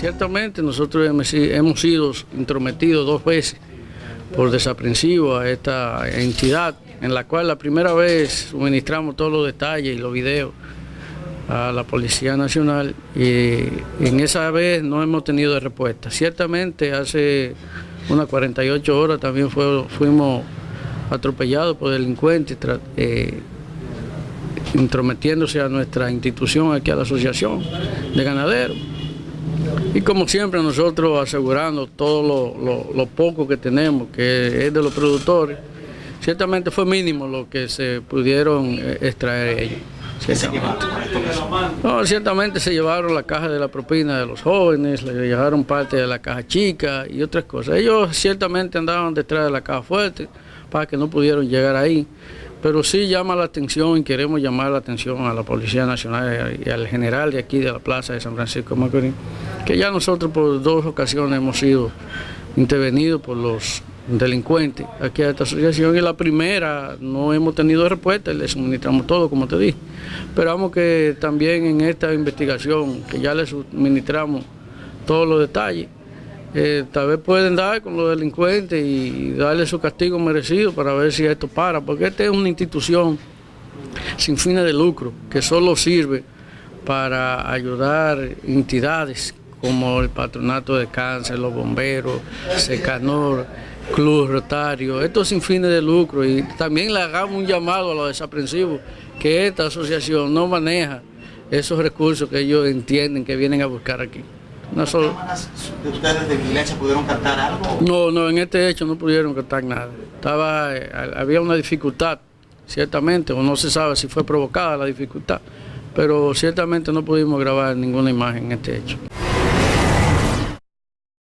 ciertamente nosotros hemos, sido intrometidos dos veces por desaprensivo a esta entidad, en la cual la primera vez suministramos todos los detalles y los videos a la Policía Nacional y en esa vez no hemos tenido respuesta. Ciertamente hace unas 48 horas también fuimos atropellados por delincuentes eh, intrometiéndose a nuestra institución, aquí a la Asociación de Ganaderos. Y como siempre nosotros asegurando todo lo, poco que tenemos, que es de los productores, ciertamente fue mínimo lo que se pudieron eh, extraer ellos. Ciertamente. No, ciertamente se llevaron la caja de la propina de los jóvenes, le llevaron parte de la caja chica y otras cosas. Ellos ciertamente andaban detrás de la caja fuerte para que no pudieron llegar ahí. Pero sí llama la atención y queremos llamar la atención a la Policía Nacional y al general de aquí de la Plaza de San Francisco de Macorís, que ya nosotros por dos ocasiones hemos sido intervenidos por los delincuentes aquí a esta asociación y la primera no hemos tenido respuesta y le suministramos todo, como te dije. Esperamos que también en esta investigación, que ya le suministramos todos los detalles, eh, tal vez pueden dar con los delincuentes y darle su castigo merecido para ver si esto para, porque esta es una institución sin fines de lucro que solo sirve para ayudar entidades como el Patronato de Cáncer, los bomberos, Secanor, Club Rotario, esto sin fines de lucro y también le hagamos un llamado a los desaprensivos que esta asociación no maneja esos recursos que ellos entienden que vienen a buscar aquí. No solo... de ustedes de vigilancia pudieron captar algo? No, no, en este hecho no pudieron captar nada. Estaba, eh, había una dificultad, ciertamente, o no se sabe si fue provocada la dificultad, pero ciertamente no pudimos grabar ninguna imagen en este hecho.